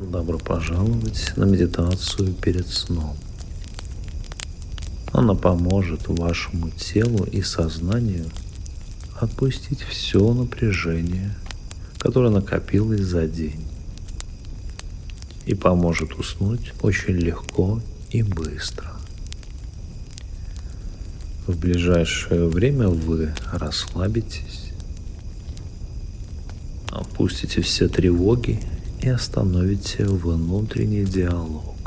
Добро пожаловать на медитацию перед сном. Она поможет вашему телу и сознанию отпустить все напряжение, которое накопилось за день, и поможет уснуть очень легко и быстро. В ближайшее время вы расслабитесь, опустите все тревоги и остановите внутренний диалог.